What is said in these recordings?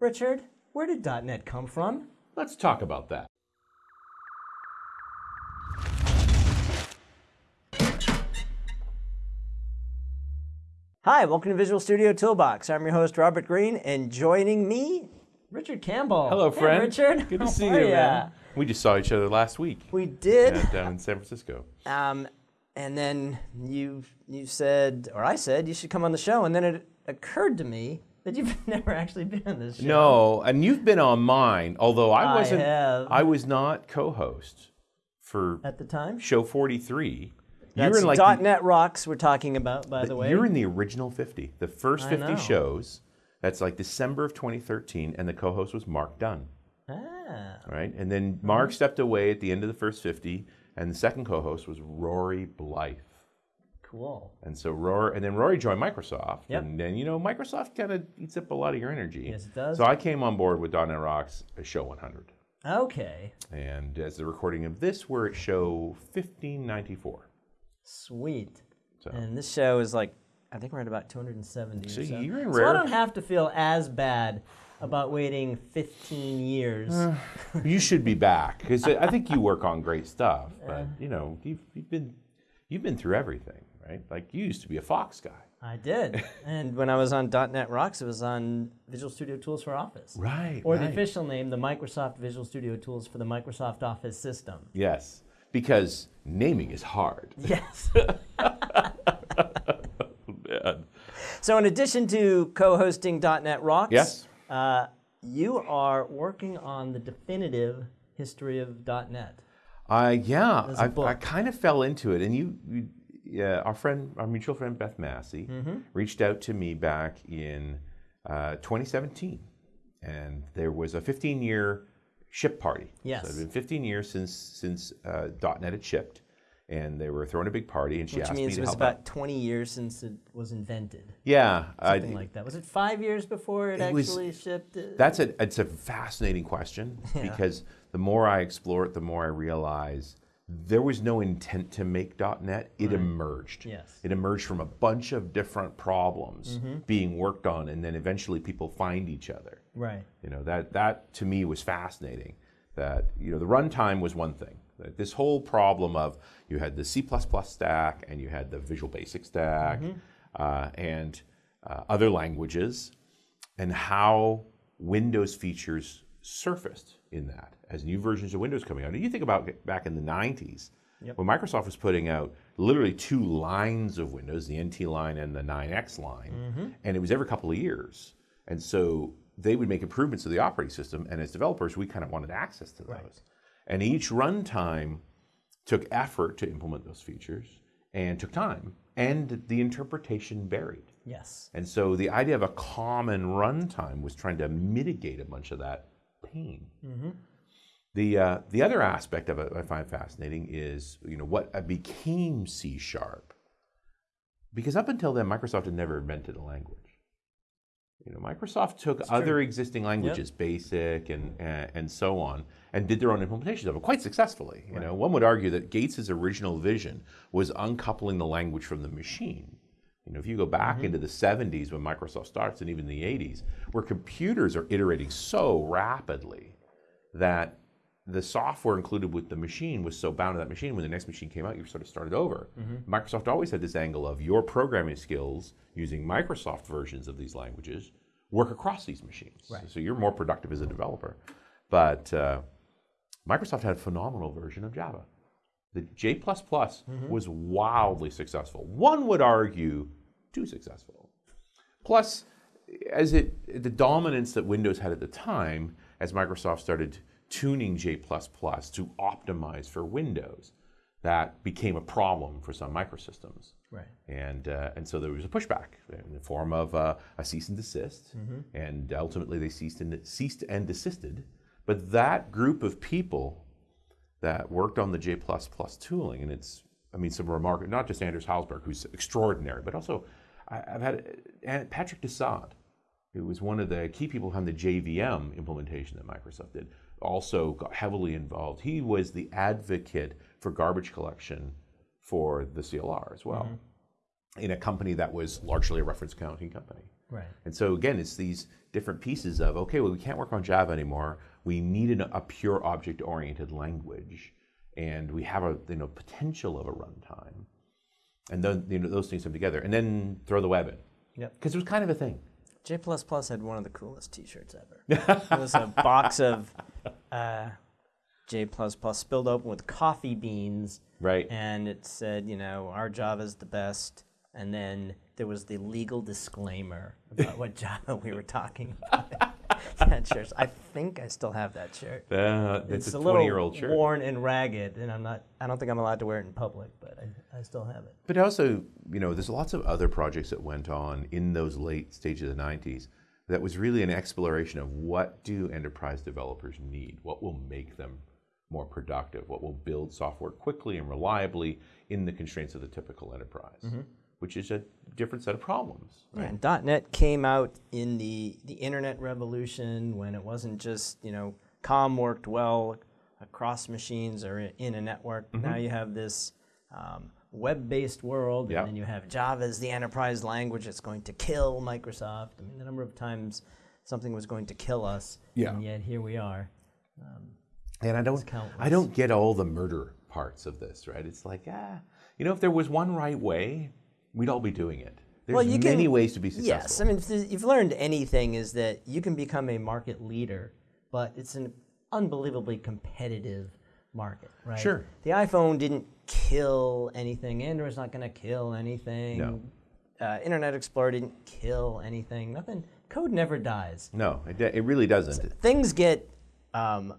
Richard, where did .NET come from? Let's talk about that. Hi, welcome to Visual Studio Toolbox. I'm your host, Robert Green, and joining me, Richard Campbell. Hello, Hey, friend. Richard. Good to How see you, ya? man. We just saw each other last week We did. yeah, down in San Francisco. Um, and then you you said, or I said, you should come on the show. And then it occurred to me that you've never actually been on this show. No, and you've been on mine, although I I wasn't. have. I was not co-host for At the time? show 43. That's you're in like the- .NET Rocks we're talking about, by the, way. You're in the original 50, the first 50 shows. That's like December of 2013, and the co-host was Mark Dunn, ah, right? And then Mark stepped away at the end of the first 50, and the second co-host was Rory Blyth. Cool. And so Rory, and then Rory joined Microsoft, Yep. and then you know Microsoft kind of eats up a lot of your energy. Yes, it does. So I came on board with .NET Rocks at show 100, Okay, and as the recording of this, we're at show 1594. sweet. So And this show is like, I think we're at about 270 So so. you're in so I don't have to feel as bad about waiting 15 years. Uh, you should be back because I think you work on great stuff. But you know, you've, you've been you've been through everything, right? Like you used to be a Fox guy, I did. and when I was on .NET Rocks, it was on Visual Studio Tools for Office. right? Or the official name, the Microsoft Visual Studio Tools for the Microsoft Office system. yes, because naming is hard. Yes. Man. so in addition to co-hosting .NET Rocks, Yes. uh, you are working on the definitive history of .NET. Uh, yeah, I, I, kind of fell into it, and you, you yeah, our friend, our mutual friend Beth Massi, Mm-hmm. reached out to me back in uh, 2017, and there was a 15-year ship party. Yes. so it's been 15 years since since uh, .NET had shipped, and they were throwing a big party, and she Which asked me means to it was about out. 20 years since it was invented. Yeah, I- Something like that. Was it five years before it, It was- actually shipped? Uh, That's a it's a fascinating question because the more I explore it, the more I realize there was no intent to make .NET. It emerged. Yes. It emerged from a bunch of different problems Mm-hmm. being worked on, and then eventually people find each other. right. You know that that to me was fascinating. That you know the runtime was one thing. This whole problem of you had the C++ stack and you had the Visual Basic stack uh, and uh, other languages, and how Windows features surfaced in that as new versions of Windows coming out. And you think about back in the 90s when Microsoft was putting out literally two lines of Windows, the NT line and the 9X line, mm-hmm. and it was every couple of years. And so they would make improvements to the operating system, and as developers, we kind of wanted access to those. And each runtime took effort to implement those features and took time, and the interpretation varied. Yes. And so the idea of a common runtime was trying to mitigate a bunch of that pain. The, uh, the other aspect of it I find fascinating is you know what became C sharp. Because up until then, Microsoft had never invented a language. You know, Microsoft took other existing languages, BASIC and, and and so on, and did their own implementations of it quite successfully. You know, one would argue that Gates's original vision was uncoupling the language from the machine. You know, if you go back mm-hmm. into the 70s when Microsoft starts, and even the 80s, where computers are iterating so rapidly that the software included with the machine was so bound to that machine when the next machine came out you sort of started over. Mm-hmm. Microsoft always had this angle of your programming skills using microsoft versions of these languages work across these machines. So you're more productive as a developer. But uh, microsoft had a phenomenal version of java. The j++ mm-hmm. was wildly successful. One would argue too successful Plus, as it the dominance that Windows had at the time, as Microsoft started tuning J++ to optimize for Windows, that became a problem for Sun Microsystems. Right. And, uh, and so there was a pushback in the form of uh, a cease and desist, and ultimately they ceased and, ceased and desisted. But that group of people that worked on the J++ tooling, and it's, I mean, some remarkable, not just Anders Hejlsberg, who's extraordinary, but also I, I've had Patrick Dussud, who was one of the key people behind the JVM implementation that Microsoft did, also got heavily involved. He was the advocate for garbage collection for the CLR as well, mm-hmm. in a company that was largely a reference counting company. Right. And so again, it's these different pieces of okay, well, we can't work on Java anymore. We need a pure object-oriented language, and we have a you know potential of a runtime, and then you know those things come together, and then throw the web in. Yep. Because it was kind of a thing. J plus had one of the coolest T-shirts ever. it was a box of uh, J plus spilled open with coffee beans, Right. and it said, you know, our Java is the best. And then there was the legal disclaimer about what Java we were talking about. that shirt. I think I still have that shirt. Uh, it's, It's a a little shirt. worn and ragged, and I'm not. I don't think I'm allowed to wear it in public, but I, I still have it. But also, you know, there's lots of other projects that went on in those late stages of the 90s that was really an exploration of what do enterprise developers need? What will make them more productive? What will build software quickly and reliably in the constraints of the typical enterprise? Which is a different set of problems. Yeah, and .NET came out in the the internet revolution when it wasn't just you know COM worked well across machines or in a network. Now you have this um, web-based world, Yep. and then you have Java as the enterprise language that's going to kill Microsoft. I mean, the number of times something was going to kill us, Yeah. and yet here we are. And I don't. I don't get all the murder parts of this, right? It's like, ah, you know, if there was one right way, we'd all be doing it. There's Well, you many can- ways to be successful. Yes, I mean, if you've learned anything, is that you can become a market leader, but it's an unbelievably competitive market, right? Sure. The iPhone didn't kill anything. Android's not going to kill anything. No. Uh, Internet Explorer didn't kill anything. Nothing. Code never dies. no, it, it really doesn't. Things get um,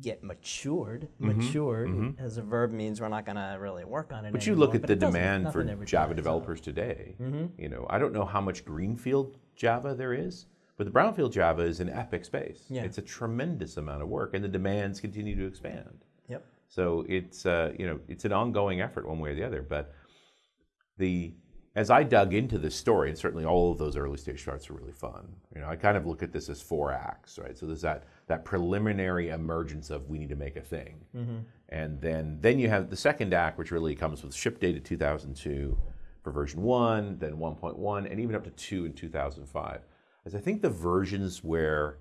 get matured. Mm-hmm, Matured as a verb means we're not going to really work on it. But you look at the demand for Java developers today. Mm-hmm. You know, I don't know how much greenfield Java there is, but the brownfield Java is an epic space. Yeah. It's a tremendous amount of work, and the demands continue to expand. Yep. So it's uh, you know it's an ongoing effort one way or the other. But the as I dug into this story, and certainly all of those early stage starts are really fun. You know, I kind of look at this as four acts, right? So there's that that preliminary emergence of we need to make a thing, mm-hmm. and then then you have the second act, which really comes with ship data 2002 for version one, then 1.1, and even up to two in 2005. As I think the versions where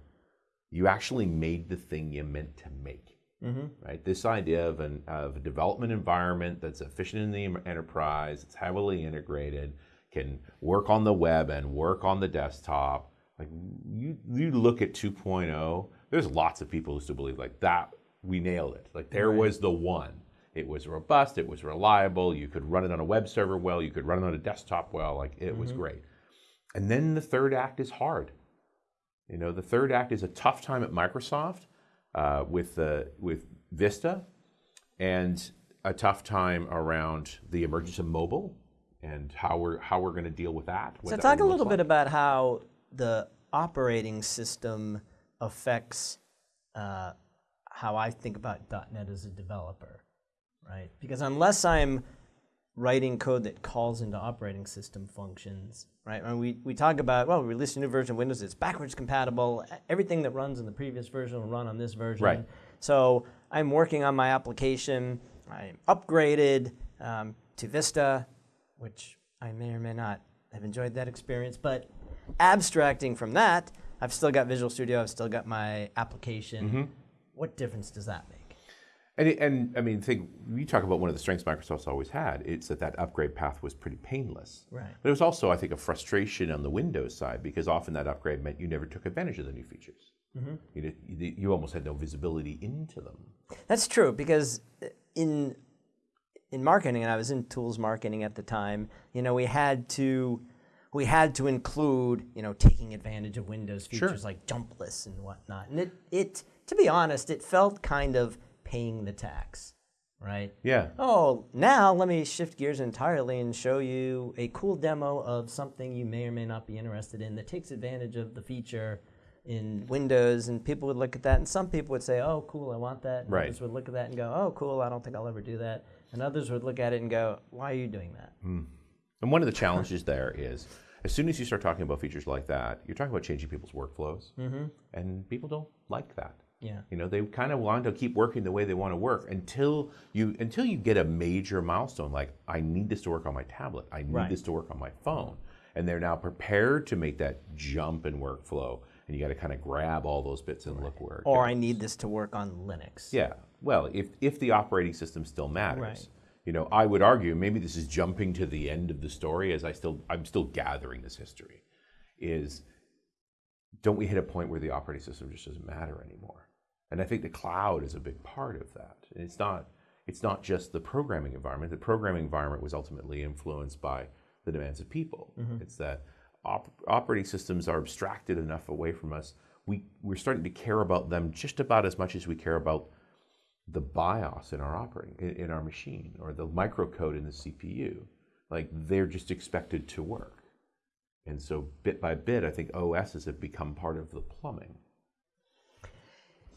you actually made the thing you meant to make Mm-hmm. right? This idea of, an, of a development environment that's efficient in the enterprise, it's heavily integrated, can work on the web and work on the desktop. Like you, you look at 2.0, there's lots of people who still believe like that we nailed it. Like there was the one. It was robust, it was reliable, you could run it on a web server well, you could run it on a desktop well, like it was mm-hmm. great. And then the third act is hard. You know, the third act is a tough time at Microsoft uh, with the with Vista, and a tough time around the emergence of mobile and how we're how we're going to deal with that. So that talk a little like. bit about how the operating system affects uh, how I think about .NET as a developer, right? Because unless I'm writing code that calls into operating system functions, right? And we, we talk about, well, we released a new version of Windows, it's backwards compatible. Everything that runs in the previous version will run on this version. Right. So I'm working on my application. I'm upgraded um, to Vista, which I may or may not have enjoyed that experience. But abstracting from that, I've still got Visual Studio. I've still got my application. Mm-hmm. What difference does that make? And, and I mean, think you talk about one of the strengths Microsoft's always had. It's that that upgrade path was pretty painless. Right. But it was also, I think, a frustration on the Windows side because often that upgrade meant you never took advantage of the new features. Mm-hmm. You, did, you, you almost had no visibility into them. That's true because in in marketing, and I was in tools marketing at the time. You know, we had to we had to include you know taking advantage of Windows Sure. features like jump lists and whatnot. And it it to be honest, it felt kind of paying the tax, right? Yeah. Oh, now let me shift gears entirely and show you a cool demo of something you may or may not be interested in that takes advantage of the feature in Windows. And people would look at that, and some people would say, "Oh, cool, I want that." And Right. Others would look at that and go, "Oh, cool, I don't think I'll ever do that." And others would look at it and go, "Why are you doing that?" Hmm. And one of the challenges there is, as soon as you start talking about features like that, you're talking about changing people's workflows, mm-hmm. and people don't like that. Yeah. You know, they kind of want to keep working the way they want to work until you until you get a major milestone like I need this to work on my tablet, I need Right. this to work on my phone, and they're now prepared to make that jump in workflow, and you got to kind of grab all those bits and look where. it Or goes. I need this to work on Linux. Yeah. Well, if if the operating system still matters, Right. you know, I would argue maybe this is jumping to the end of the story as I still I'm still gathering this history. Is don't we hit a point where the operating system just doesn't matter anymore? And I think the cloud is a big part of that. And it's not it's not just the programming environment. The programming environment was ultimately influenced by the demands of people. Mm-hmm. It's that op- operating systems are abstracted enough away from us. We we're starting to care about them just about as much as we care about the BIOS in our operating in, in our machine or the microcode in the CPU. Like they're just expected to work. And so bit by bit, I think OSs have become part of the plumbing.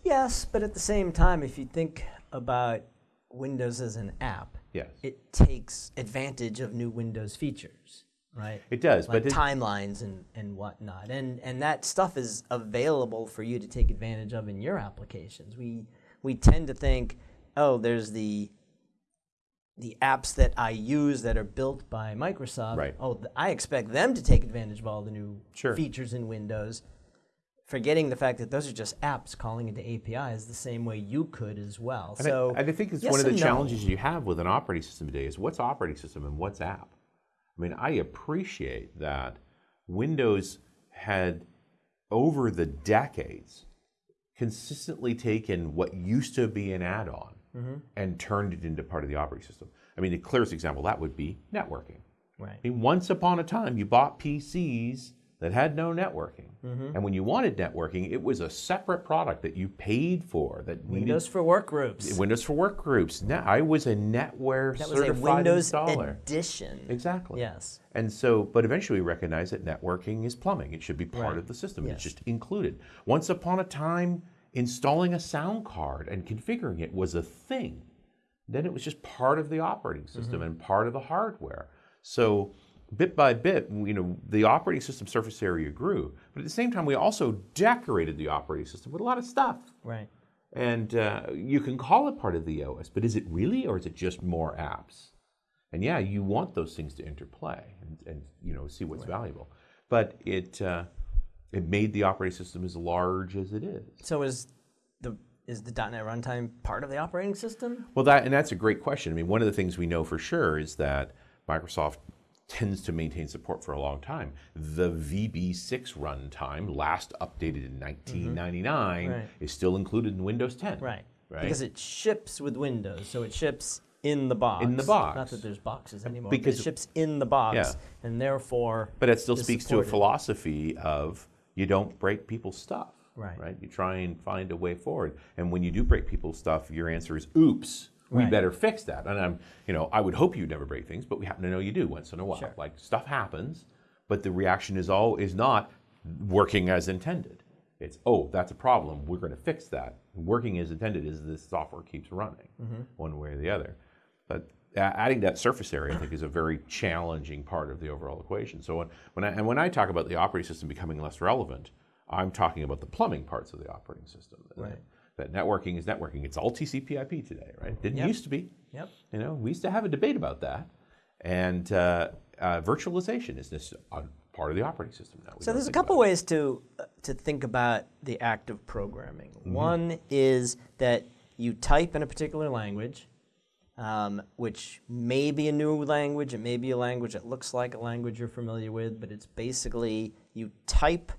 Yes, but at the same time, if you think about Windows as an app, Yes. it takes advantage of new Windows features, right? It does, like but timelines and, and whatnot. And and that stuff is available for you to take advantage of in your applications. We we tend to think, oh, there's the the apps that I use that are built by Microsoft. Right. Oh, th- I expect them to take advantage of all the new Sure. features in Windows. Forgetting the fact that those are just apps calling into APIs the same way you could as well. And, so I, and I think it's yes one of the and no. challenges you have with an operating system today is what's operating system and what's app. I mean, I appreciate that Windows had over the decades consistently taken what used to be an add-on Mm-hmm. and turned it into part of the operating system. I mean, the clearest example of that would be networking. Right. I mean, once upon a time, you bought PCs that had no networking, Mm-hmm. and when you wanted networking, it was a separate product that you paid for. That needed Windows for work groups. Windows for Work Groups. Now, I was a NetWare That was a Windows installer. edition. Exactly. Yes. And so, but eventually we recognized that networking is plumbing. It should be part Right. of the system. Yes. It's just included. Once upon a time, installing a sound card and configuring it was a thing. Then it was just part of the operating system and part of the hardware. So, bit by bit, you know, the operating system surface area grew. But at the same time, we also decorated the operating system with a lot of stuff. Right. And uh, you can call it part of the OS, but is it really, or is it just more apps? And yeah, you want those things to interplay and, and you know see what's valuable. But it uh, it made the operating system as large as it is. So is the is the .NET runtime part of the operating system? Well, that and that's a great question. I mean, one of the things we know for sure is that Microsoft tends to maintain support for a long time. The VB6 runtime, last updated in mm-hmm. 1999, Right. is still included in Windows 10. Right. Right. Because it ships with Windows, so it ships in the box. In the box. Not that there's boxes anymore. Because- it ships in the box, Yeah. and therefore. But it still speaks to a philosophy of you don't break people's stuff. Right. Right. You try and find a way forward. And when you do break people's stuff, your answer is, "Oops, we Right. better fix that." And I'm, you know, I would hope you never break things, but we happen to know you do once in a while. Sure. Like stuff happens, but the reaction is all is not working as intended. It's, "Oh, that's a problem. We're going to fix that." Working as intended is this software keeps running, Mm-hmm. one way or the other. But adding that surface area, I think, is a very challenging part of the overall equation. So when, when I, and when I talk about the operating system becoming less relevant, I'm talking about the plumbing parts of the operating system. Right. That networking is networking. It's all TCP/IP today, right? Didn't Yep. used to be. Yep. You know, we used to have a debate about that. And uh, uh, virtualization is this part of the operating system now. So there's a couple it. ways to uh, to think about the act of programming. Mm-hmm. One is that you type in a particular language, um, which may be a new language, it may be a language that looks like a language you're familiar with, but it's basically you type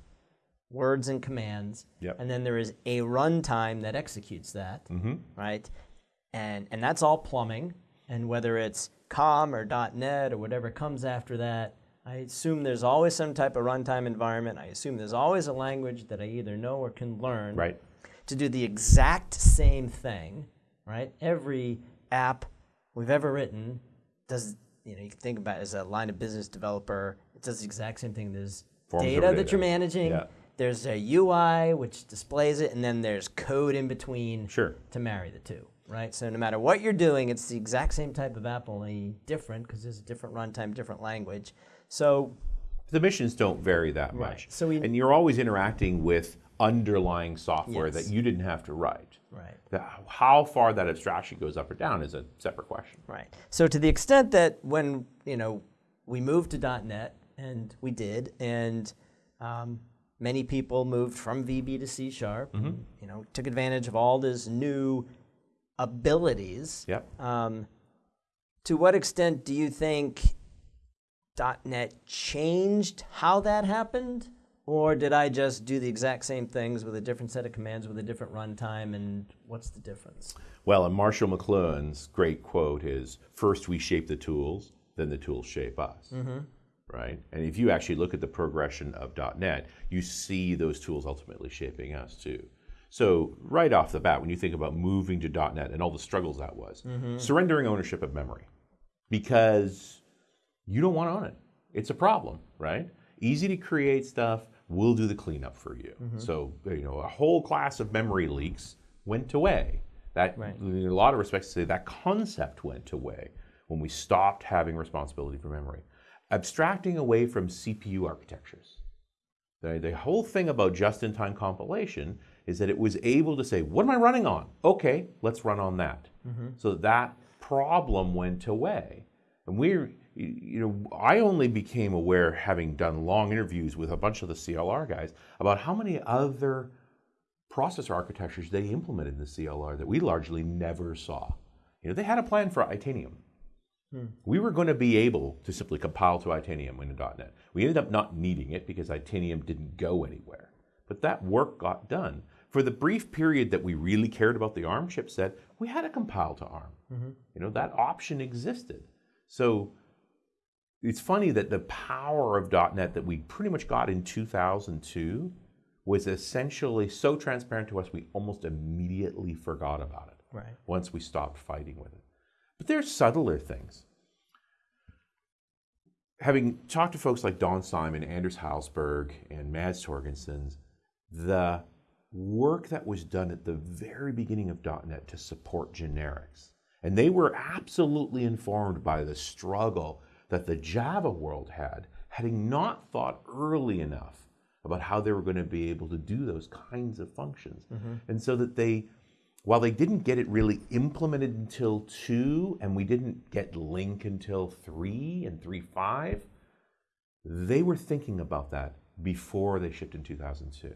words and commands, Yep. and then there is a runtime that executes that, Mm-hmm. right? And and that's all plumbing. And whether it's COM or .NET or whatever comes after that, I assume there's always some type of runtime environment. I assume there's always a language that I either know or can learn Right. to do the exact same thing, right? Every app we've ever written does, you know, you can think about it as a line of business developer, it does the exact same thing. There's Forms data that data. you're managing, Yeah. There's a UI which displays it, and then there's code in between Sure. to marry the two, right? So no matter what you're doing, it's the exact same type of app, only different because there's a different runtime, different language. So The missions don't vary that Right. much. So we- and you're always interacting with underlying software Yes. that you didn't have to write. right. The- how far that abstraction goes up or down is a separate question. Right. So to the extent that when you know we moved to .NET, And we did. And um, many people moved from VB to C sharp. and, You know, took advantage of all these new abilities. Yep. Um, to what extent do you think dot .NET changed how that happened, or did I just do the exact same things with a different set of commands with a different runtime, and what's the difference? Well, and Marshall McLuhan's great quote is first we shape the tools, then the tools shape us. Right? And if you actually look at the progression of .NET, you see those tools ultimately shaping us too. So right off the bat, when you think about moving to .NET and all the struggles that was, mm-hmm. surrendering ownership of memory because you don't want to own it. It's a problem, right? Easy to create stuff. We'll do the cleanup for you. Mm-hmm. So you know, a whole class of memory leaks went away. That, Right. in a lot of respects, say that concept went away when we stopped having responsibility for memory. Abstracting away from CPU architectures. The, the whole thing about just-in-time compilation is that it was able to say, what am I running on? Okay, let's run on that. Mm-hmm. So that problem went away. And we're, you you know, I only became aware, having done long interviews with a bunch of the CLR guys, about how many other processor architectures they implemented in the CLR that we largely never saw. You know, they had a plan for Itanium. Hmm. We were going to be able to simply compile to Itanium in .NET. We ended up not needing it because Itanium didn't go anywhere. But that work got done. For the brief period that we really cared about the ARM chipset, we had to compile to ARM. Mm-hmm. You know, that option existed. So it's funny that the power of .NET that we pretty much got in 2002 was essentially so transparent to us we almost immediately forgot about it Right. once we stopped fighting with it. But there's subtler things. Having talked to folks like Don Syme, Anders Hejlsberg, and Mads Torgersen, the work that was done at the very beginning of .NET to support generics, and they were absolutely informed by the struggle that the Java world had, having not thought early enough about how they were going to be able to do those kinds of functions. Mm-hmm. And so that they while they didn't get it really implemented until two, and we didn't get LINQ until three and three five, they were thinking about that before they shipped in 2002.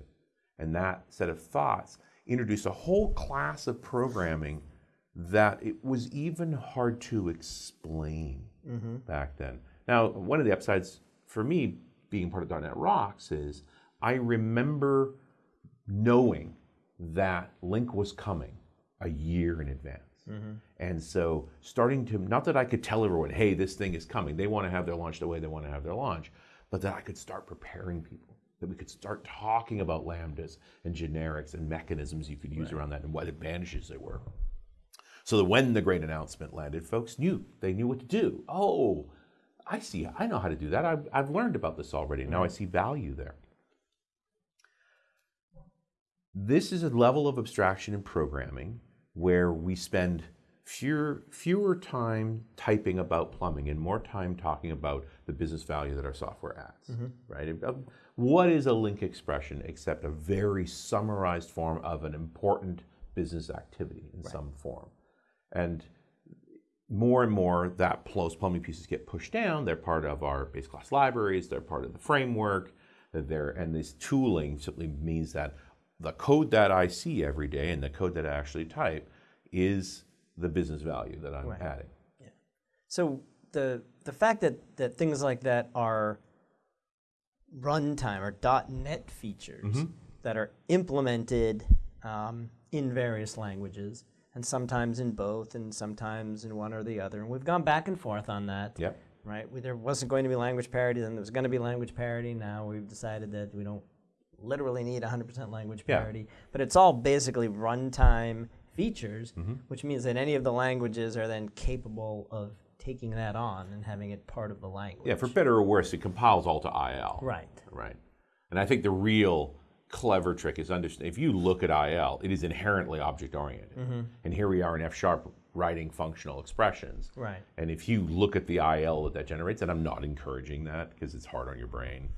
And that set of thoughts introduced a whole class of programming that it was even hard to explain mm-hmm. back then. Now, one of the upsides for me being part of .NET Rocks is I remember knowing that LINQ was coming a year in advance. Mm-hmm. And so starting to, not that I could tell everyone, hey, this thing is coming. They want to have their launch the way they want to have their launch, but that I could start preparing people, that we could start talking about lambdas and generics and mechanisms you could use around that and what advantages there were. So that when the great announcement landed, folks knew, they knew what to do. Oh, I see, I know how to do that. I've, I've learned about this already. Now I mm-hmm. see value there. This is a level of abstraction in programming where we spend fewer, fewer time typing about plumbing and more time talking about the business value that our software adds. Right? Uh, What is a LINQ expression except a very summarized form of an important business activity in some form? And more and more that those plumbing pieces get pushed down. They're part of our base class libraries. They're part of the framework. They're, and this tooling simply means that the code that I see every day and the code that I actually type is the business value that I'm Right. adding. So the the fact that, that things like that are runtime or .NET features that are implemented um, in various languages and sometimes in both and sometimes in one or the other, and we've gone back and forth on that. Yep. Right. We, there wasn't going to be language parity. Then there was going to be language parity. Now we've decided that we don't literally need 100% language Yeah. parity. But it's all basically runtime features, Mm-hmm. which means that any of the languages are then capable of taking that on and having it part of the language. Yeah, for better or worse, it compiles all to IL. Right. Right. And I think the real clever trick is understand if you look at IL, it is inherently object oriented. And here we are in F sharp writing functional expressions. Right. And if you look at the IL that that generates, and I'm not encouraging that because it's hard on your brain,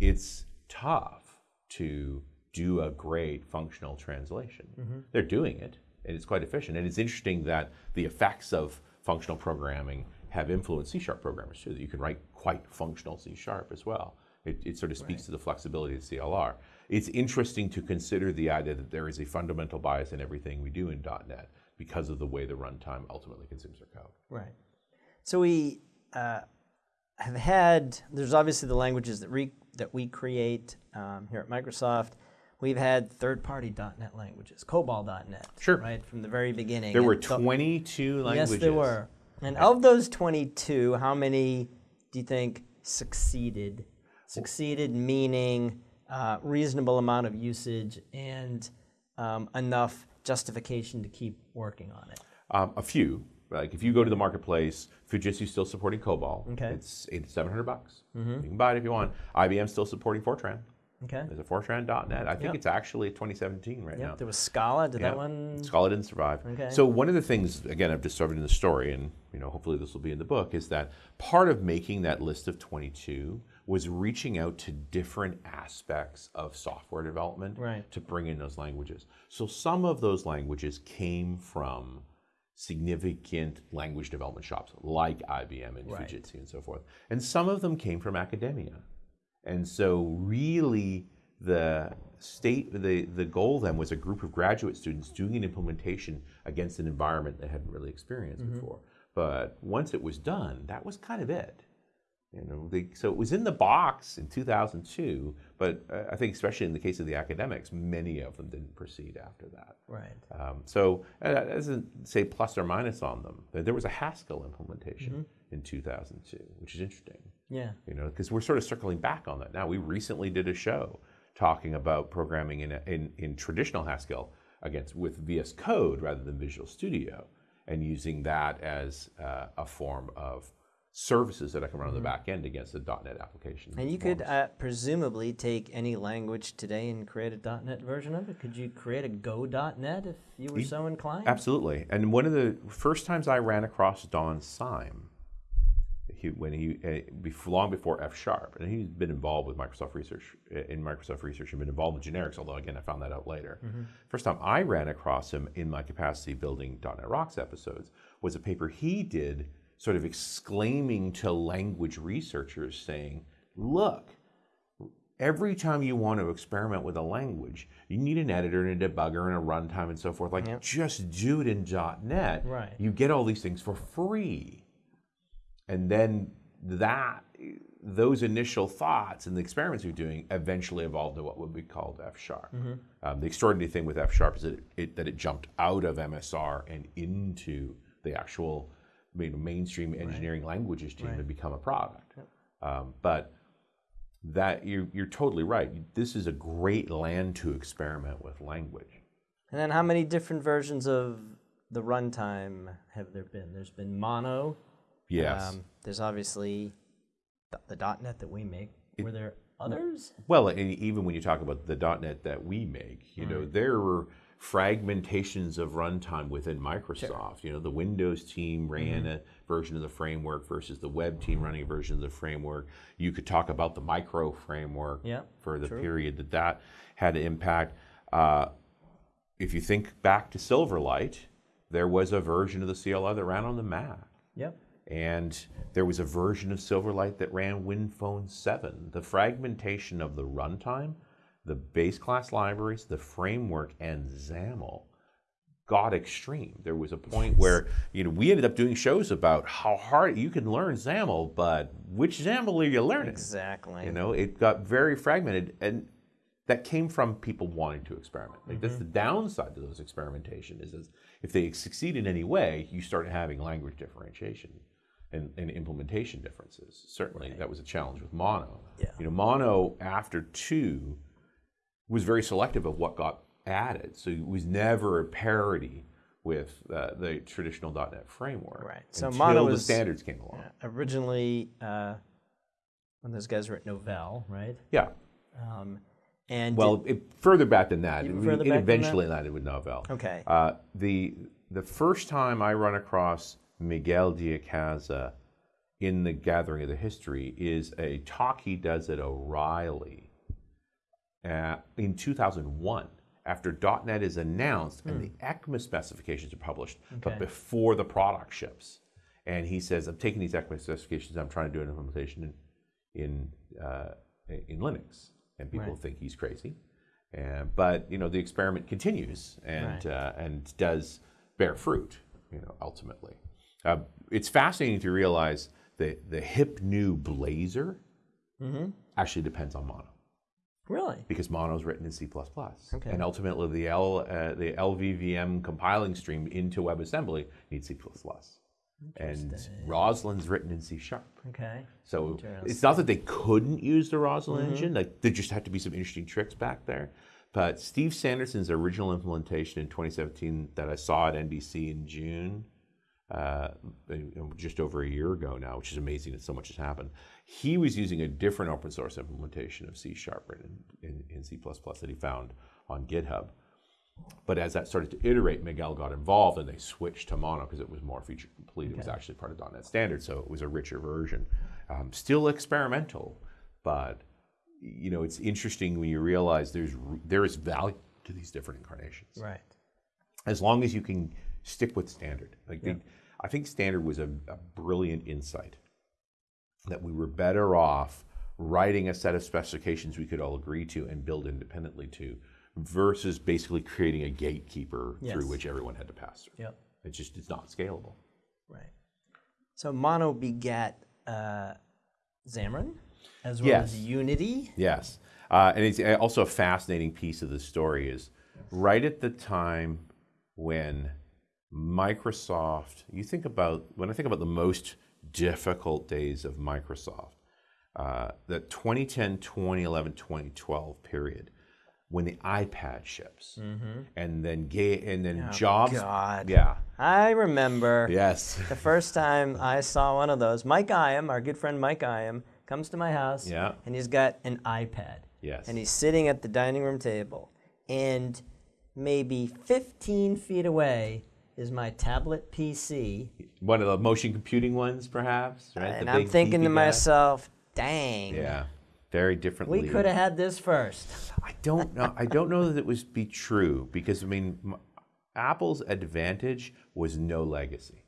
it's tough to do a great functional translation. They're doing it, and it's quite efficient. And it's interesting that the effects of functional programming have influenced C sharp programmers too. That you can write quite functional C sharp as well. It, it sort of speaks to the flexibility of CLR. It's interesting to consider the idea that there is a fundamental bias in everything we do in .NET because of the way the runtime ultimately consumes our code. Right. So we uh, have had. There's obviously the languages that we that we create um, here at Microsoft. We've had third-party .NET languages, COBOL.NET. Sure. Right from the very beginning. There were And so- 22 languages. Yes, there were. And of those 22, how many do you think succeeded? Succeeded meaning uh, reasonable amount of usage and um, enough justification to keep working on it. Um, a few. Like if you go to the marketplace, Fujitsu's still supporting COBOL. Okay. It's eight, 700 bucks. Mm-hmm. You can buy it if you want. IBM's still supporting Fortran. Okay. There's a Fortran.net. I think Yep. it's actually 2017 right now. Yep. There was Scala. Did Yeah. that one? Scala didn't survive. Okay. So one of the things, again, I've discovered in the story, and you know, hopefully this will be in the book, is that part of making that list of 22 was reaching out to different aspects of software development Right. to bring in those languages. So some of those languages came from significant language development shops like IBM and Right. Fujitsu and so forth, and some of them came from academia. And so, really, the state, the, the goal then was a group of graduate students doing an implementation against an environment they hadn't really experienced mm-hmm. before. But once it was done, that was kind of it. You know, they, so it was in the box in 2002, but uh, I think especially in the case of the academics, many of them didn't proceed after that. Right. Um, so uh, that doesn't say plus or minus on them. There was a Haskell implementation Mm-hmm. in 2002, which is interesting Yeah. you know, because we're sort of circling back on that now. We recently did a show talking about programming in, in, in traditional Haskell against with VS Code rather than Visual Studio, and using that as uh, a form of services that I can run on the back end against the .NET application. Mm-hmm. And you could uh, presumably take any language today and create a .NET version of it. Could you create a Go.NET if you were so inclined? Absolutely. And one of the first times I ran across Don Syme, he, when he uh, before, long before F Sharp, and he's been involved with Microsoft Research uh, in Microsoft Research and been involved with generics. Although again, I found that out later. First time I ran across him in my capacity building .NET Rocks episodes was a paper he did, sort of exclaiming to language researchers, saying, "Look." Every time you want to experiment with a language, you need an editor and a debugger and a runtime and so forth. Like, Yep. just do it in .NET. Right. You get all these things for free and then that those initial thoughts and the experiments you're doing eventually evolved to what would be called F sharp. Um, the extraordinary thing with F sharp is that it, it, that it jumped out of MSR and into the actual you know, mainstream engineering languages team and become a product. Um, but that you're, you're totally right. This is a great land to experiment with language. And then how many different versions of the runtime have there been? There's been Mono. Yes. Um, there's obviously the, the .NET that we make. Were there others? Well, and even when you talk about the .NET that we make, you know, there were fragmentations of runtime within Microsoft. You know, the Windows team ran a version of the framework versus the web team running a version of the framework. You could talk about the micro framework Yeah, for the true. period that that had an impact. Uh, if you think back to Silverlight, there was a version of the CLI that ran on the Mac. Yep. And there was a version of Silverlight that ran WinPhone 7. The fragmentation of the runtime, the base class libraries, the framework, and XAML got extreme. There was a point where you know we ended up doing shows about how hard you can learn XAML, but which XAML are you learning? Exactly. You know, it got very fragmented, and that came from people wanting to experiment. Like that's mm-hmm. the downside to those experimentation is, is if they succeed in any way, you start having language differentiation and, and implementation differences. Certainly, that was a challenge with Mono. Yeah. You know, Mono after two was very selective of what got added, so it was never a parity with uh, the traditional .NET framework. Right. So until Mono the was- standards came along. Originally, uh, when those guys were at Novell, right? Yeah. Um, and Well, it, further back than that, it, it back than eventually landed with Novell. okay. Uh, the the first time I run across Miguel de Icaza in the Gathering of the History is a talk he does at O'Reilly uh, in 2001 after .NET is announced and the ECMA specifications are published, but before the product ships. And he says, I'm taking these ECMA specifications, I'm trying to do an implementation in, in, uh, in Linux. And people Right. think he's crazy. And, but, you know, the experiment continues and, Right. uh, and does bear fruit, you know, ultimately. Uh, it's fascinating to realize that the hip new Blazor Mm-hmm. actually depends on Mono Really? because Mono is written in C++. Okay. And ultimately, the, L, uh, the LLVM compiling stream into WebAssembly needs C++. And. Roslyn's written in C Sharp. Okay. So it's not that they couldn't use the Roslyn Mm-hmm. engine, like there just had to be some interesting tricks back there. But Steve Sanderson's original implementation in 2017 that I saw at NDC in June, uh, just over a year ago now, which is amazing that so much has happened. He was using a different open source implementation of C Sharp written in, in C++ that he found on GitHub. But as that started to iterate, Miguel got involved and they switched to Mono because it was more feature complete. It was actually part of .NET Standard, so it was a richer version. Um, still experimental, but you know it's interesting when you realize there's there is value to these different incarnations Right. as long as you can stick with standard. Like they, I think standard was a, a brilliant insight that we were better off writing a set of specifications we could all agree to and build independently to versus basically creating a gatekeeper through which everyone had to pass through. Yep. It's just it's not scalable. Right. So Mono begat uh, Xamarin as well Yes. as Unity. Yes. Uh, and it's uh, also a fascinating piece of the story is right at the time when Microsoft, you think about, when I think about the most difficult days of Microsoft, uh, the 2010, 2011, 2012 period, when the iPad ships, and then ga- and then Jobs, God. yeah, I remember yes, the first time I saw one of those. Mike Iam, our good friend Mike Iam, comes to my house Yeah. and he's got an iPad. yes, And he's sitting at the dining room table. And maybe 15 feet away is my tablet PC. one of the motion computing ones, perhaps, right? The and I'm big thinking to guy. myself, dang, yeah, very differently. we could have had this first. I don't know. I don't know that it would be true because I mean, m- Apple's advantage was no legacy,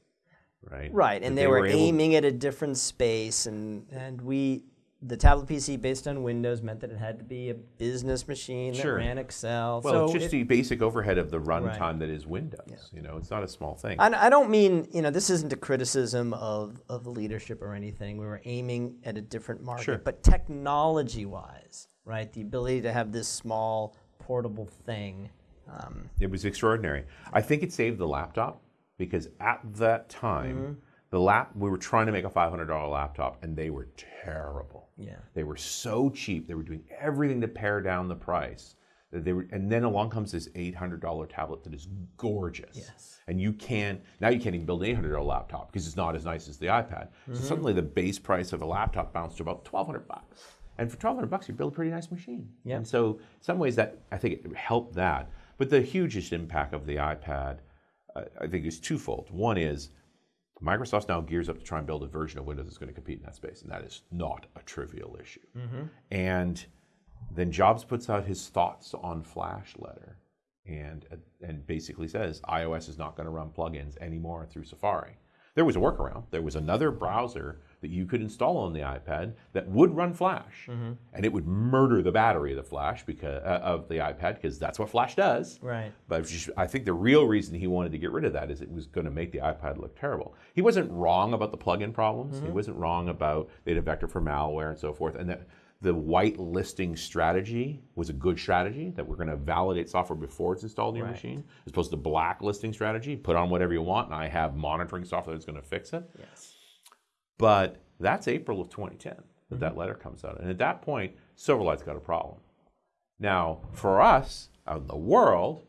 right? Right, and That they, were, able- aiming at a different space, and and we, the tablet PC based on Windows meant that it had to be a business machine that ran Excel. Well, so it's just it- the basic overhead of the Right. runtime that is Windows. You know, it's not a small thing. I, I don't mean you know this isn't a criticism of of leadership or anything. We were aiming at a different market, Sure. but technology wise, right? The ability to have this small portable thing. Um, It was extraordinary. I think it saved the laptop because at that time, Mm-hmm. the lap we were trying to make a five hundred dollar laptop, and they were terrible. Yeah. They were so cheap. They were doing everything to pare down the price. They were, and then along comes this eight hundred dollar tablet that is gorgeous. Yes. And you can now you can't even build an eight hundred dollar laptop because it's not as nice as the iPad. So suddenly the base price of a laptop bounced to about twelve hundred bucks. And for twelve hundred bucks, you build a pretty nice machine. Yep. And so, some ways, that I think it helped that. But the hugest impact of the iPad, uh, I think, is twofold. One is Microsoft now gears up to try and build a version of Windows that's going to compete in that space, and that is not a trivial issue. Mm-hmm. And then Jobs puts out his thoughts on Flash letter, and and basically says iOS is not going to run plugins anymore through Safari. There was a workaround. There was another browser that you could install on the iPad that would run Flash, and it would murder the battery of the Flash because uh, of the iPad because that's what Flash does. Right. But just- I think the real reason he wanted to get rid of that is it was going to make the iPad look terrible. He wasn't wrong about the plug-in problems. He wasn't wrong about they had a vector for malware and so forth, and that the white listing strategy was a good strategy that we're going to validate software before it's installed in your Right. machine, as opposed to black listing strategy. Put on whatever you want, and I have monitoring software that's going to fix it. Yes. But that's April of 2010 that Mm-hmm. that letter comes out. And at that point, Silverlight's got a problem. Now, for us out in the world,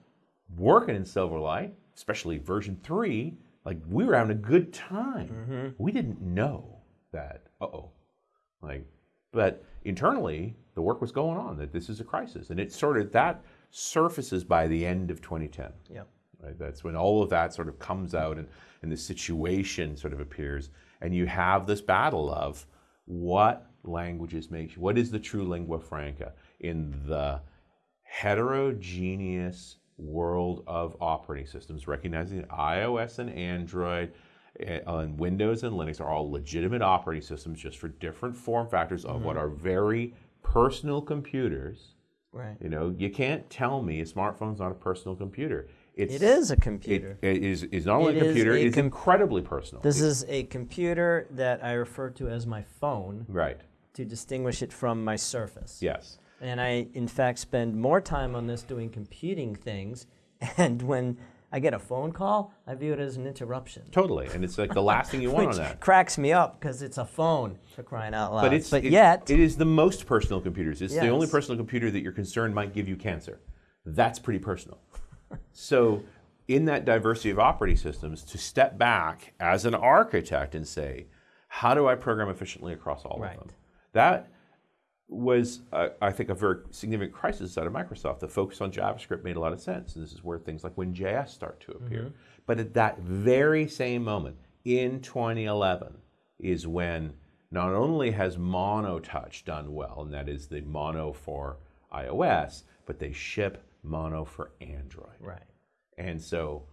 working in Silverlight, especially version 3, like we were having a good time. Mm-hmm. We didn't know that, uh oh. Like, but internally, the work was going on that this is a crisis. And it sort of, that surfaces by the end of 2010 Yeah, right? That's when all of that sort of comes out and, and the situation sort of appears, and you have this battle of what languages make what is the true lingua franca in the heterogeneous world of operating systems, recognizing that iOS and Android and Windows and Linux are all legitimate operating systems just for different form factors of Mm-hmm. what are very personal computers. Right. You know, you can't tell me a smartphone's not a personal computer. It's, It is a It, computer. it is, is not only It a computer, a it's com- incredibly personal. this is a computer that I refer to as my phone right. to distinguish it from my Surface. Yes. And I, in fact, spend more time on this doing computing things. And when I get a phone call, I view it as an interruption. Totally. And it's like the last thing you want on that. cracks me up because it's a phone for crying out loud. But it's but it- yet, it is the most personal computers. It's the only personal computer that you're concerned might give you cancer. That's pretty personal. So, in that diversity of operating systems, to step back as an architect and say, how do I program efficiently across all Right. of them? That was, uh, I think, a very significant crisis out of Microsoft. The focus on JavaScript made a lot of sense, and this is where things like WinJS start to appear. But at that very same moment, in 2011, is when not only has MonoTouch done well, and that is the Mono for iOS, but they ship Mono for Android. right. And so,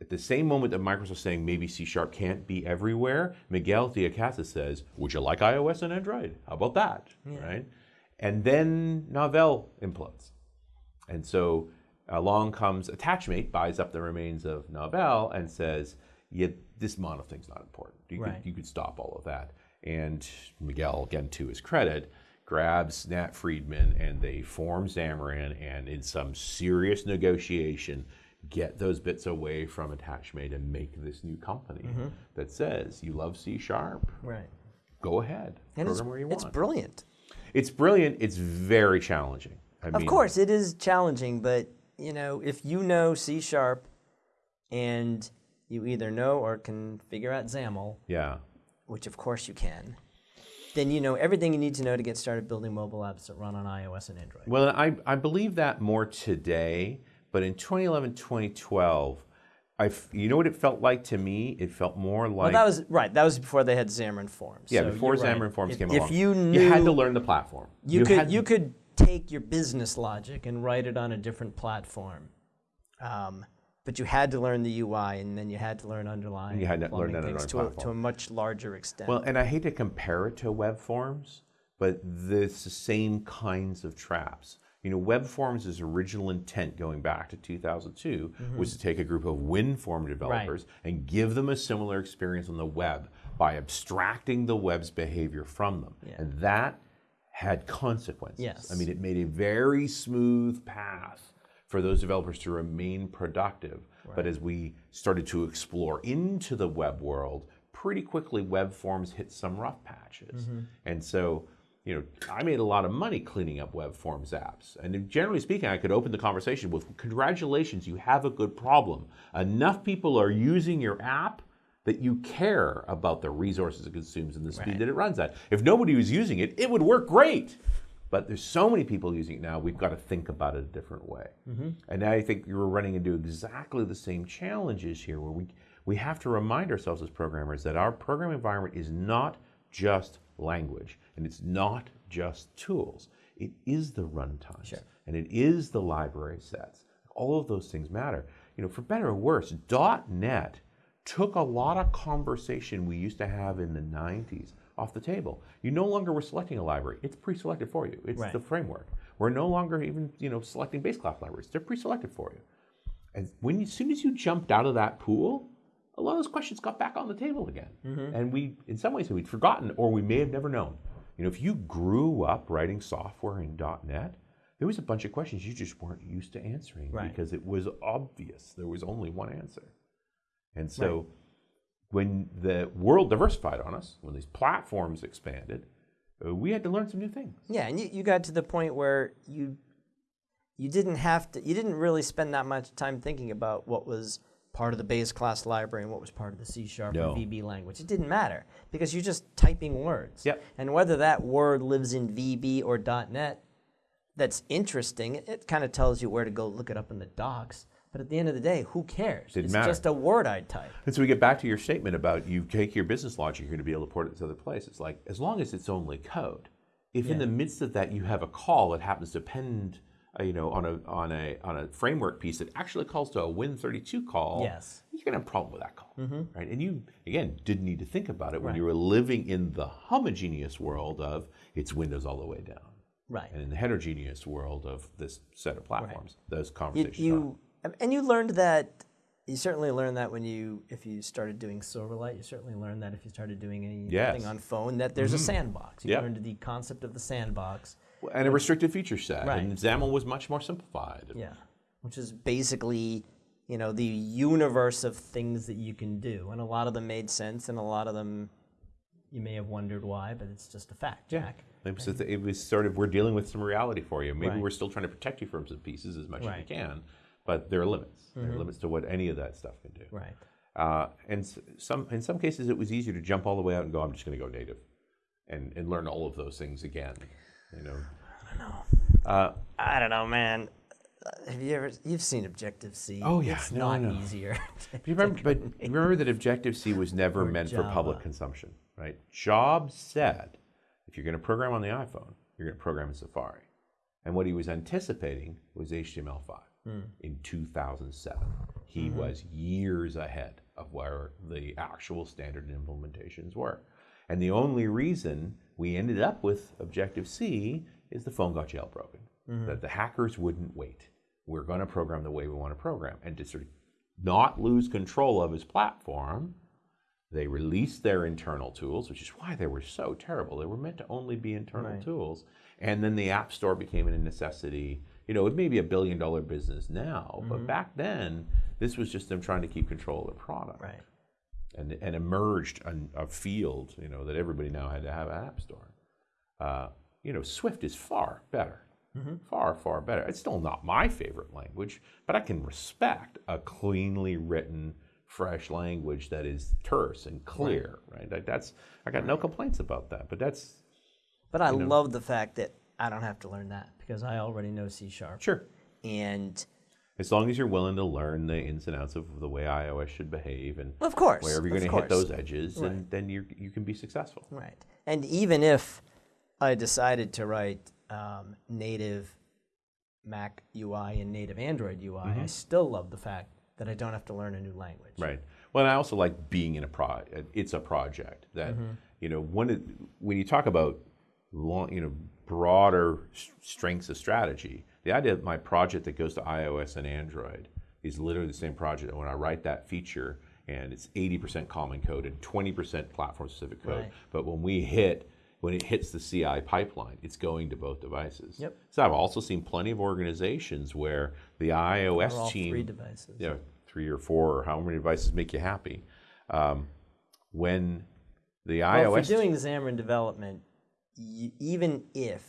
at the same moment that Microsoft's saying maybe C Sharp can't be everywhere, Miguel de Icaza says, Would you like iOS and Android? How about that? Right? And then Novell implodes. And so along comes Attachmate, buys up the remains of Novell, and says, yeah, this mono thing's not important. You, Right. could, you could stop all of that. And Miguel, again, to his credit, grabs Nat Friedman and they form Xamarin and in some serious negotiation get those bits away from Attachmate and make this new company Mm-hmm. that says you love C Sharp, Right. go ahead, And it's, program where you it's brilliant. It's brilliant. It's very challenging. I Of mean, course, it is challenging, but you know, if you know C sharp and you either know or can figure out XAML, Yeah. which of course you can, then you know everything you need to know to get started building mobile apps that run on iOS and Android. Well, I, I believe that more today, but in 2011, 2012, I f- you know what it felt like to me? It felt more Well, like that was right. That was before they had Xamarin Forms. yeah, so before you're right. Xamarin Forms if, came if along. you knew you had to learn the platform. you, could you could take your business logic and write it on a different platform, um, but you had to learn the UI, and then you had to learn underlying you had to learn that things to a, to a much larger extent. Well, and I hate to compare it to web forms, but it's the same kinds of traps. You know, web forms' original intent going back to 2002 mm-hmm. was to take a group of WinForm developers and give them a similar experience on the web by abstracting the web's behavior from them. Yeah. And that had consequences. Yes. I mean, it made a very smooth path for those developers to remain productive. But as we started to explore into the web world, pretty quickly web forms hit some rough patches. Mm-hmm. And so, you know, I made a lot of money cleaning up web forms apps. And generally speaking, I could open the conversation with congratulations, you have a good problem. Enough people are using your app that you care about the resources it consumes and the speed Right. that it runs at. If nobody was using it, it would work great. But there's so many people using it now, we've got to think about it a different way. Mm-hmm. And I think you're running into exactly the same challenges here where we, we have to remind ourselves as programmers that our program environment is not just language and it's not just tools. It is the runtimes Sure. and it is the library sets. All of those things matter. You know, for better or worse, .NET took a lot of conversation we used to have in the 90s off the table. You no longer were selecting a library. It's pre-selected for you. It's Right. the framework. We're no longer even, you know, selecting base class libraries. They're pre-selected for you. And when you, as soon as you jumped out of that pool, a lot of those questions got back on the table again. Mm-hmm. And we, in some ways, we'd forgotten or we may have never known. You know, if you grew up writing software in .NET, there was a bunch of questions you just weren't used to answering Right. because it was obvious. There was only one answer. And so when the world diversified on us, when these platforms expanded, uh, we had to learn some new things. yeah, and you, you got to the point where you you didn't have to you didn't really spend that much time thinking about what was part of the base class library and what was part of the C sharp No. or VB language. It didn't matter because you're just typing words. Yep. And whether that word lives in VB or .NET, that's interesting. It, it kind of tells you where to go look it up in the docs. But at the end of the day, who cares? Didn't it's matter. just a word I type. And so we get back to your statement about you take your business logic, you're going to be able to port it to other place. It's like, as long as it's only code, if in the midst of that you have a call that happens to depend, uh, you know, on a on a on a framework piece that actually calls to a Win32 call, Yes. you you're gonna have a problem with that call, Mm-hmm. right? And you again didn't need to think about it when you were living in the homogeneous world of it's Windows all the way down, Right. and in the heterogeneous world of this set of platforms. Those conversations. are- you and you learned that. You certainly learned that when you, if you started doing Silverlight, you certainly learned that if you started doing anything Yes. Mm-hmm. on phone, that there's a sandbox. You Yep. learned the concept of the sandbox. and a restricted feature set, Right. and XAML was much more simplified. Yeah, which is basically, you know, the universe of things that you can do, and a lot of them made sense, and a lot of them, you may have wondered why, but it's just a fact, Jack. It was, it was sort of we're dealing with some reality for you. Maybe Right. we're still trying to protect you from some pieces as much as we Right. Mm-hmm. can, but there are limits. There are limits to what any of that stuff can do. Right. Uh, and some in some cases, it was easier to jump all the way out and go. I'm just going to go native, and and learn all of those things again. You know. I don't know. Uh, I don't know, man. Have you ever? You've seen Objective C. Oh, yeah. it's No, not easier. But you remember, but remember that Objective C was never meant for public consumption, right? Jobs said, if you're going to program on the iPhone, you're going to program in Safari. And what he was anticipating was HTML5 Hmm. in 2007. He Mm-hmm. was years ahead of where the actual standard implementations were. And the only reason we ended up with Objective C is the phone got jailbroken. Mm-hmm. That the hackers wouldn't wait. We're going to program the way we want to program. And to sort of not lose control of his platform, they released their internal tools, which is why they were so terrible. They were meant to only be internal Right. tools. And then the App Store became a necessity. You know, it may be a billion dollar business now, Mm-hmm. but back then, this was just them trying to keep control of the product right. and, and emerged an, a field, you know, that everybody now had to have an app store. Uh, you know, Swift is far better, far, far better. It's still not my favorite language, but I can respect a cleanly written, fresh language that is terse and clear, right? Like that's, I got no complaints about that, but that's, But I love the fact that I don't have to learn that because I already know C sharp. sure. And As long as you're willing to learn the ins and outs of the way iOS should behave and of course, wherever you're going to hit those edges, and then you you can be successful. Right. And even if I decided to write um, native Mac UI and native Android UI, Mm-hmm. I still love the fact that I don't have to learn a new language. Right. Well, and I also like being in a pro. It's a project that you know. When when you talk about long, you know, broader strengths of strategy, the idea that my project that goes to iOS and Android is literally the same project. And when I write that feature, and it's 80% common code and 20% platform specific code, Right. but when we hit when it hits the CI pipeline, it's going to both devices. Yep. So I've also seen plenty of organizations where the iOS team three devices. you know, three or four or how many devices make you happy. Um, when the Well, iOS if you're doing Xamarin development, even if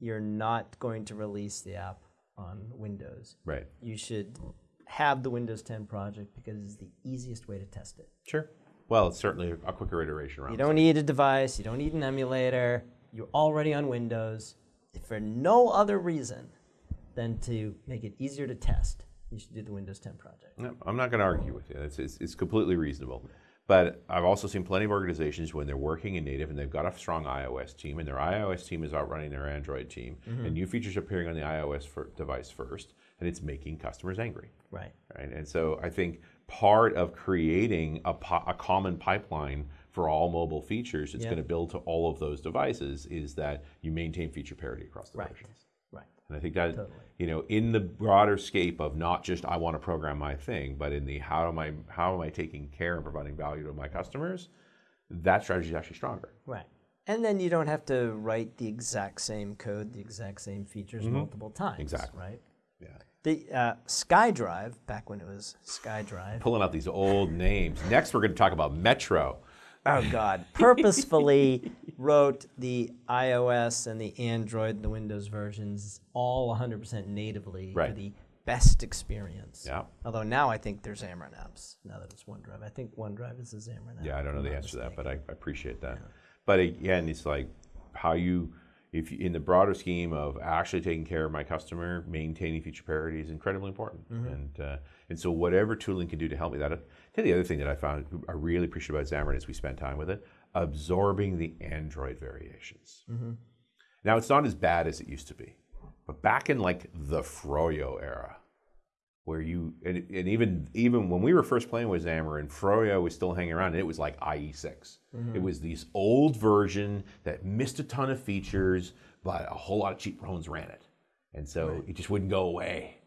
you're not going to release the app on Windows, right, you should have the Windows 10 project because it's the easiest way to test it. sure. Well, it's certainly a quicker iteration around. You don't need a device, you don't need an emulator, you're already on Windows. If for no other reason than to make it easier to test, you should do the Windows 10 project. No, I'm not going to argue with you. It's, it's, it's completely reasonable. But I've also seen plenty of organizations when they're working in native and they've got a strong iOS team, and their iOS team is outrunning their Android team, mm-hmm. and new features appearing on the iOS for device first, and it's making customers angry. Right. right? And so I think part of creating a, po- a common pipeline for all mobile features that's Yeah. going to build to all of those devices is that you maintain feature parity across the Right. versions. And I think that Totally. you know, in the broader scape of not just I want to program my thing, but in the how am I how am I taking care and providing value to my customers, that strategy is actually stronger. Right. And then you don't have to write the exact same code, the exact same features multiple times. Exactly. Right. Yeah. The uh, SkyDrive, back when it was SkyDrive. Pulling out these old names. Next, we're going to talk about Metro. Oh God, purposefully wrote the iOS and the Android and the Windows versions all 100% natively for the best experience. Yeah. Although now I think there's Xamarin apps. Now that it's OneDrive, I think OneDrive is a Xamarin app. Yeah, I don't know the answer to that, but I, I appreciate that. But again, it's like how you, if you, in the broader scheme of actually taking care of my customer, maintaining feature parity is incredibly important. And uh, and so whatever tooling can do to help me, that. Tell you the other thing that I found I really appreciate about Xamarin is we spent time with it, absorbing the Android variations. Mm-hmm. Now it's not as bad as it used to be, but back in like the Froyo era, where you and, and even even when we were first playing with Xamarin, Froyo was still hanging around, and it was like IE6. Mm-hmm. It was this old version that missed a ton of features, but a whole lot of cheap phones ran it, and so it just wouldn't go away.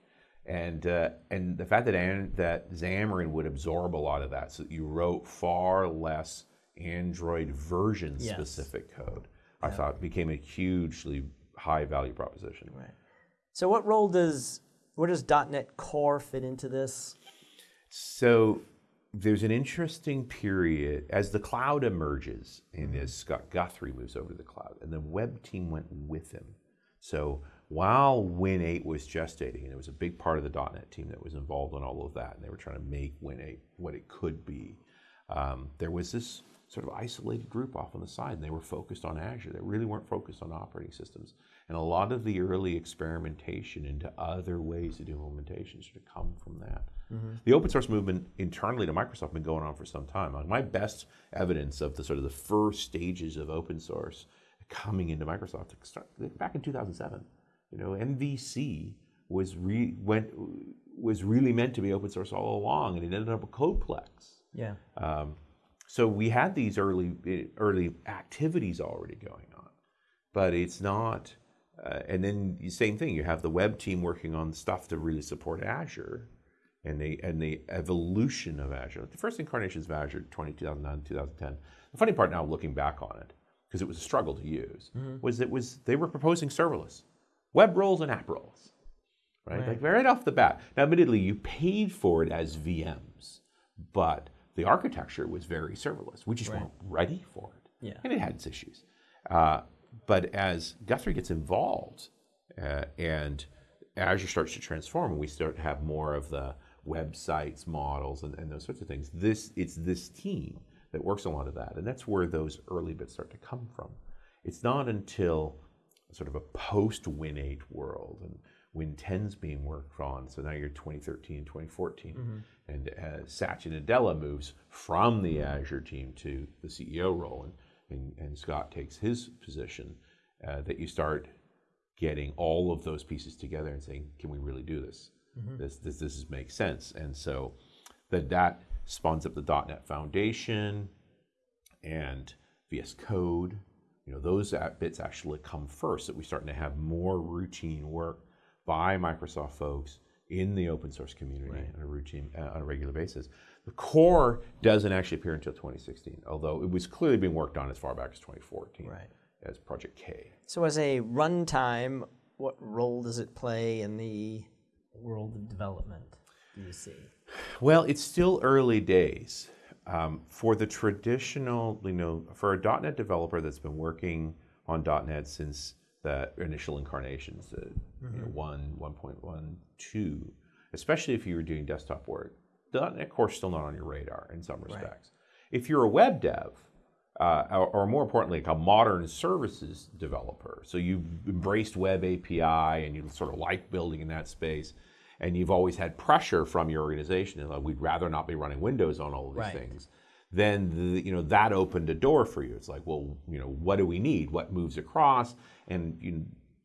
And uh, and the fact that An- that Xamarin would absorb a lot of that, so that you wrote far less Android version Yes. specific code, I thought became a hugely high value proposition. Right. So what role does where does .NET Core fit into this? So there's an interesting period as the cloud emerges and as Scott Guthrie moves over to the cloud, and the web team went with him. So while Win8 was gestating, and it was a big part of the .NET team that was involved in all of that, and they were trying to make Win8 what it could be, um, there was this sort of isolated group off on the side, and they were focused on Azure. They really weren't focused on operating systems. And a lot of the early experimentation into other ways to do implementation should have come from that. The open source movement internally to Microsoft has been going on for some time. Like my best evidence of the sort of the first stages of open source coming into Microsoft back in 2007. You know, MVC was re, went was really meant to be open source all along, and it ended up a Codeplex. Yeah. Um, so we had these early early activities already going on, but it's not. Uh, and then the same thing, you have the web team working on stuff to really support Azure, and the and the evolution of Azure. The first incarnations of Azure, 20, 2009, 2010. The funny part now, looking back on it, because it was a struggle to use, was it was they were proposing serverless, web roles and app roles, right? Right. Like right off the bat. Now, admittedly, you paid for it as VMs, but the architecture was very serverless. We just Right. weren't ready for it, Yeah. and it had its issues. Uh, but as Guthrie gets involved uh, and Azure starts to transform, and we start to have more of the websites, models, and, and those sorts of things, this it's this team that works a lot of that, and that's where those early bits start to come from. It's not until sort of a post Win 8 world and Win 10's being worked on. So now you're 2013, 2014, and uh, Satya Nadella moves from the Azure team to the CEO role, and, and, and Scott takes his position. Uh, that you start getting all of those pieces together and saying, can we really do this? This this this makes sense, and so that that spawns up the .NET Foundation and VS Code. You know, those bits actually come first. That we're starting to have more routine work by Microsoft folks in the open source community on a routine uh, on a regular basis. The core doesn't actually appear until 2016, although it was clearly being worked on as far back as 2014 Right. as Project K. So as a runtime, what role does it play in the world of development? Do you see? Well, it's still early days. Um, for the traditional, you know, for a .NET developer that's been working on .NET since the initial incarnations, the you know, 1, 1.1, 2, especially if you were doing desktop work, .NET Core is still not on your radar in some respects. If you're a web dev, uh, or, or more importantly, like a modern services developer. So you've embraced web API and you sort of like building in that space, and you've always had pressure from your organization, and like, we'd rather not be running Windows on all of these Right. things. Then the, you know that opened a door for you. It's like, well, you know, what do we need? What moves across? And you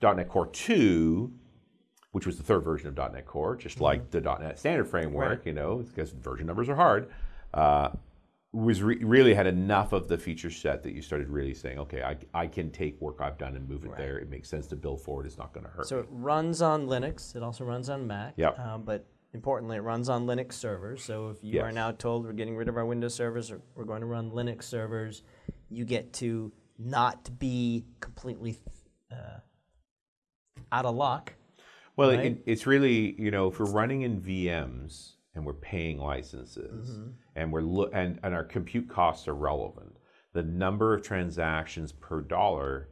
know, .NET Core two, which was the third version of .NET Core, just like the .NET Standard framework, you know, because version numbers are hard. Uh, was re- really had enough of the feature set that you started really saying, okay, I, I can take work I've done and move it there. It makes sense to build forward. It's not going to hurt. So it runs on Linux. It also runs on Mac. Yep. Um, but importantly, it runs on Linux servers. So if you are now told we're getting rid of our Windows servers, or we're going to run Linux servers, you get to not be completely uh, out of luck. Well, right? it, it's really you know if we're running in VMs and we're paying licenses Mm-hmm. And we're lo- and and our compute costs are relevant, the number of transactions per dollar,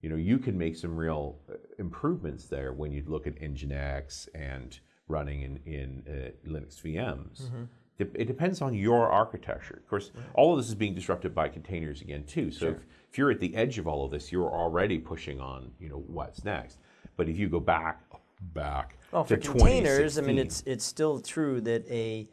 you know, you can make some real uh, improvements there when you look at Nginx and running in in uh, Linux VMs. Mm-hmm. It depends on your architecture. Of course, all of this is being disrupted by containers again too. So if, if you're at the edge of all of this, you're already pushing on, you know, what's next. But if you go back, back to for containers, I mean, it's it's still true that a,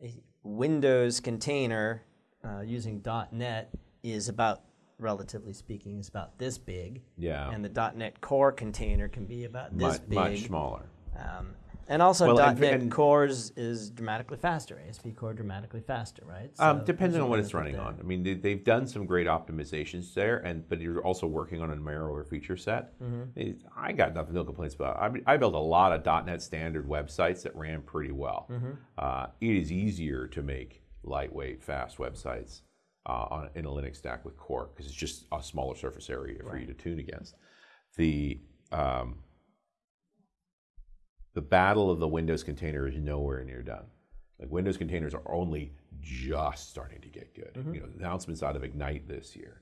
a Windows container uh, using .NET is about, relatively speaking, is about this big. Yeah. And the .NET Core container can be about this much, big. much smaller. Um, And also Well, and- .NET and- Cores is dramatically faster. ASP Core dramatically faster, right? Um, So depending there's on what it's running there. on. I mean, they, they've done some great optimizations there, and but you're also working on a narrower feature set. Mm-hmm. I got nothing, no complaints about. I, I built a lot of .NET standard websites that ran pretty well. Mm-hmm. Uh, it is easier to make lightweight, fast websites uh, on in a Linux stack with Core because it's just a smaller surface area for you to tune against. The um, the battle of the Windows container is nowhere near done. Like Windows containers are only just starting to get good. Mm-hmm. You know, announcements out of Ignite this year.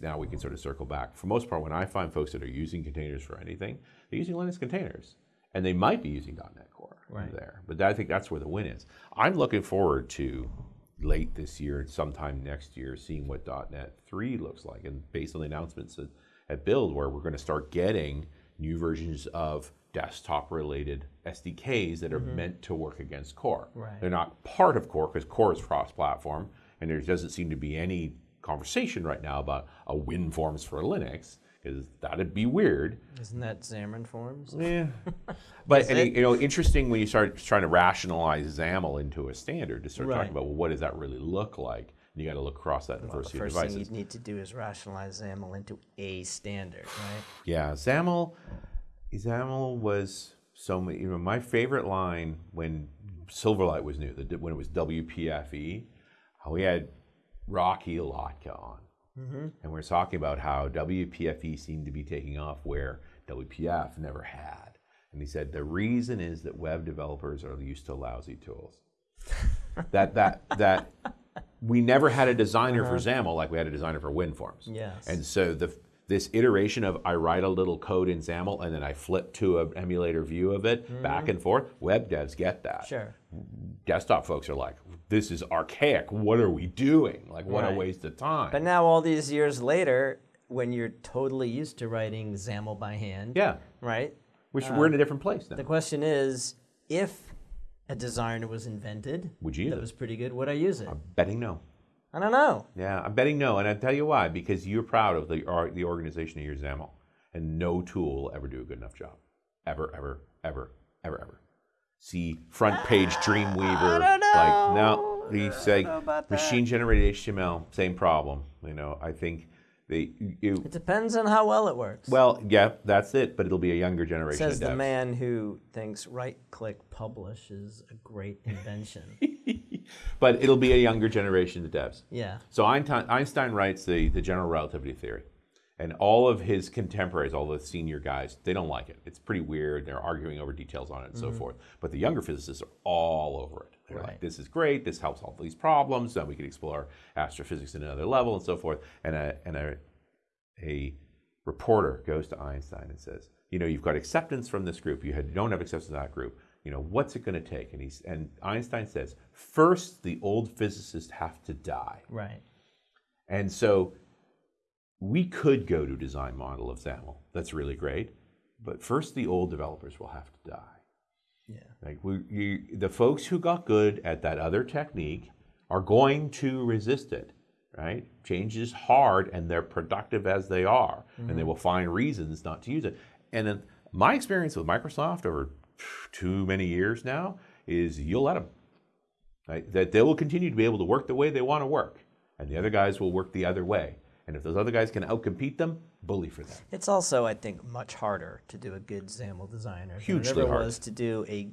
now we can sort of circle back. For most part, when I find folks that are using containers for anything, they're using Linux containers, and they might be using .NET Core Right. there. But I think that's where the win is. I'm looking forward to late this year, sometime next year, seeing what .NET 3 looks like, and based on the announcements at, at Build, where we're going to start getting new versions of desktop-related SDKs that are mm-hmm. meant to work against Core. Right. They're not part of Core because Core is cross-platform, and there doesn't seem to be any conversation right now about a WinForms for Linux because that'd be weird. Isn't that Xamarin Forms? Yeah. but and, you know, interesting when you start trying to rationalize XAML into a standard to start Right. talking about well, what does that really look like? You got to look across that Well, diversity the of first thing devices. you need to do is rationalize XAML into a standard, right? Yeah, XAML. XAML was so many. You know, my favorite line when Silverlight was new, the, when it was WPFE, how we had Rocky Lhotka on, mm-hmm. and we we're talking about how WPFE seemed to be taking off where WPF never had. And he said the reason is that web developers are used to lousy tools. that that that we never had a designer for uh-huh. XAML like we had a designer for WinForms. Yes. And so the this iteration of I write a little code in XAML and then I flip to an emulator view of it mm-hmm. back and forth. Web devs get that. Sure. Desktop folks are like, this is archaic. What are we doing? Like, what a Right. waste of time. But now, all these years later, when you're totally used to writing XAML by hand, yeah, right? which we're in a um, different place now. The question is, if a designer was invented Would you that was pretty good, would I use it? I'm betting no. I don't know. Yeah, I'm betting no, and I'll tell you why. Because you're proud of the the organization of your XAML, and no tool will ever do a good enough job, ever, ever, ever, ever, ever. See FrontPage Dreamweaver, I don't know. like no, you say know about that. machine generated HTML, same problem. You know, I think they you, It depends on how well it works. well, yeah, that's it, but it'll be a younger generation. Says the man who thinks right-click publish is a great invention. but it'll be a younger generation of devs. yeah. So Einstein, Einstein writes the, the general relativity theory. And all of his contemporaries, all the senior guys, they don't like it. It's pretty weird. They're arguing over details on it and so mm-hmm. forth. But the younger physicists are all over it. They're like, this is great. This helps solve these problems. Then we can explore astrophysics at another level and so forth. And a, and a, a reporter goes to Einstein and says, you know, you've got acceptance from this group. You, had, don't have acceptance from that group. You know, what's it going to take? And, he's, and Einstein says, first, the old physicists have to die. Right. And so we could go to design model of XAML. That's really great. But first, the old developers will have to die. Yeah. Like we, you, the folks who got good at that other technique are going to resist it, right? Change is hard, and they're productive as they are, and they mm-hmm. will find reasons not to use it. And in my experience with Microsoft over too many years now is you'll let them. Right? That they will continue to be able to work the way they want to work, and the other guys will work the other way. And if those other guys can outcompete them, bully for them. It's also, I think, much harder to do a good XAML designer Hugely than it ever hard. was to do a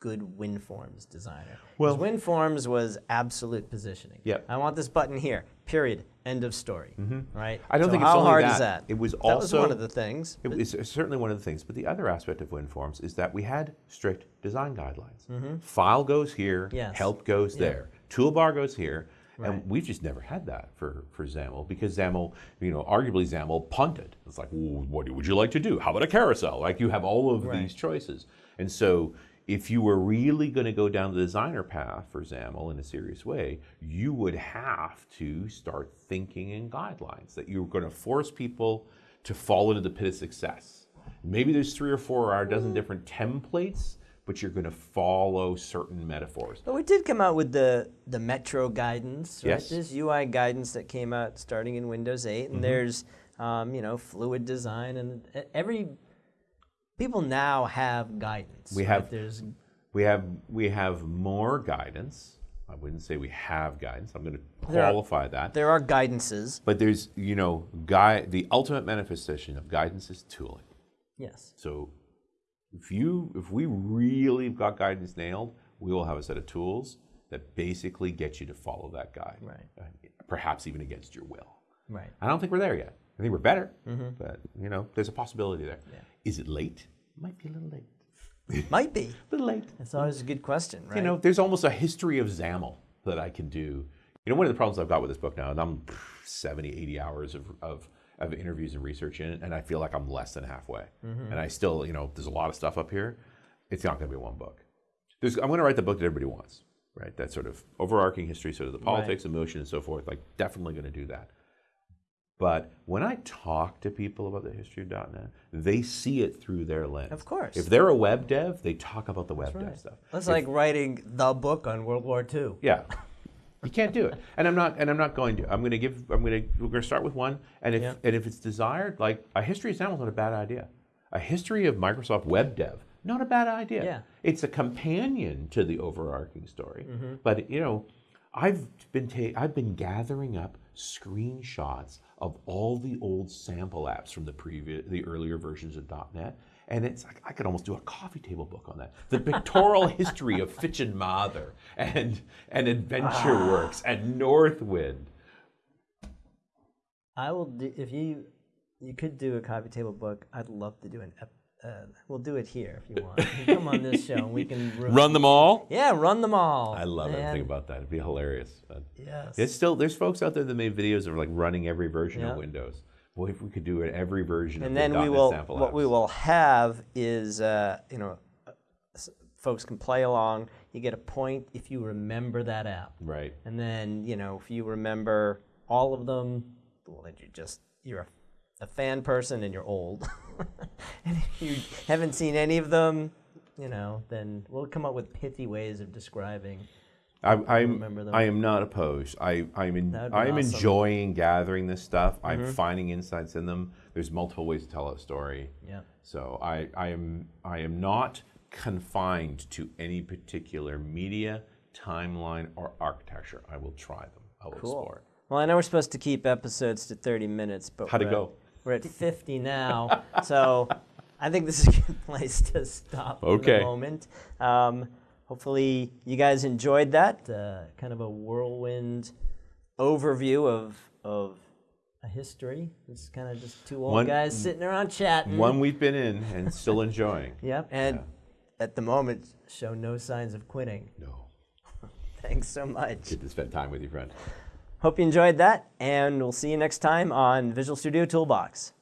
good WinForms designer. Well- WinForms was absolute positioning. Yep. I want this button here. Period. End of story. Mm-hmm. Right. I don't So think it's how only hard that. is that? It was that was one of the things. It was certainly one of the things, but the other aspect of WinForms is that we had strict design guidelines. Mm-hmm. File goes here. Yes. help goes Yeah. there, toolbar goes here, Right. and we've just never had that for, for XAML because XAML, you know, arguably XAML punted. It's like, what would you like to do? How about a carousel? Like you have all of Right. these choices, and so. If you were really going to go down the designer path for XAML in a serious way, you would have to start thinking in guidelines that you're going to force people to fall into the pit of success. Maybe there's three or four or a dozen different templates, but you're going to follow certain metaphors. But we did come out with the the Metro guidance, right? Yes. This UI guidance that came out starting in Windows 8, Mm-hmm. and there's um, you know fluid design, and every people now have guidance. We right? have- There's We have we have more guidance. I wouldn't say we have guidance. I'm going to There are- qualify that. there are guidances. But there's you know, guy the ultimate manifestation of guidance is tooling. Yes. So if you if we really got guidance nailed, we will have a set of tools that basically get you to follow that guide. Right. Uh, Perhaps even against your will. Right. I don't think we're there yet. I think we're better, Mm-hmm. but you know, there's a possibility there. Is it late? Might be a little late. Might be. A little late. It's always a good question, right? You know, there's almost a history of XAML that I can do. You know, one of the problems I've got with this book now, and I'm 70, 80 hours of, of, of interviews and research in it, and I feel like I'm less than halfway. Mm-hmm. And I still, you know, there's a lot of stuff up here. It's not going to be one book. There's, I'm going to write the book that everybody wants, right? That sort of overarching history, sort of the politics, emotion, and so forth. Like, definitely going to do that. But when I talk to people about the history of .NET, they see it through their lens. Of course. If they're a web dev, they talk about the web dev stuff. That's If- like writing the book on World War II. yeah. You can't do it. And I'm not and I'm not going to. I'm gonna give I'm gonna we're gonna start with one. And if Yeah. and if it's desired, like a history of XAML is not a bad idea. A history of Microsoft Web Dev, not a bad idea. Yeah. It's a companion to the overarching story. Mm-hmm. But you know, I've been ta- I've been gathering up screenshots of all the old sample apps from the previous the earlier versions of .NET. And it's like I could almost do a coffee table book on that. The pictorial history of Fitch and Mather and and Adventure ah. Works and Northwind. I will do if you you could do a coffee table book. I'd love to do an. Ep, uh, we'll do it here if you want. You come on this show and we can re- Run them all. Yeah, run them all. I love Man, everything about that. It'd be hilarious. But Yes. It's still there's folks out there that made videos of like running every version Yeah. of Windows. Boy, if we could do it every version of and the then we will what we will have is uh, you know uh, folks can play along you get a point if you remember that app Right. and then you know if you remember all of them well then you just you're a, a fan person and you're old and if you haven't seen any of them you know then we'll come up with pithy ways of describing I, I'm remember them. I am not opposed. I I'm in, I am awesome. enjoying gathering this stuff. I'm Mm-hmm. finding insights in them. There's multiple ways to tell a story. yeah So I, I am I am not confined to any particular media, timeline, or architecture. I will try them. I will explore. Well, I know we're supposed to keep episodes to 30 minutes, but How'd it we're go? We're at 50 now, so I think this is a good place to stop for Okay. the moment. Um, hopefully, you guys enjoyed that uh, kind of a whirlwind overview of of a history. It's kind of just two old One- guys sitting around chatting. One we've been in and still enjoying. Yep, and at the moment, show no signs of quitting. No. Thanks so much. Get to spend time with you, friend. Hope you enjoyed that, and we'll see you next time on Visual Studio Toolbox.